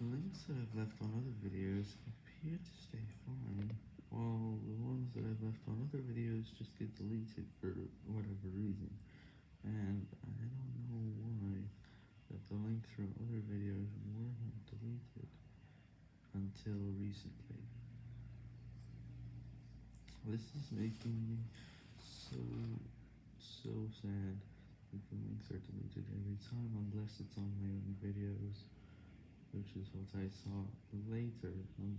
The links that I've left on other videos appear to stay fine, while the ones that I've left on other videos just get deleted for whatever reason, and I don't know why that the links from other videos weren't deleted until recently. This is making me so, so sad that the links are deleted every time unless it's on my own videos which is what I saw later on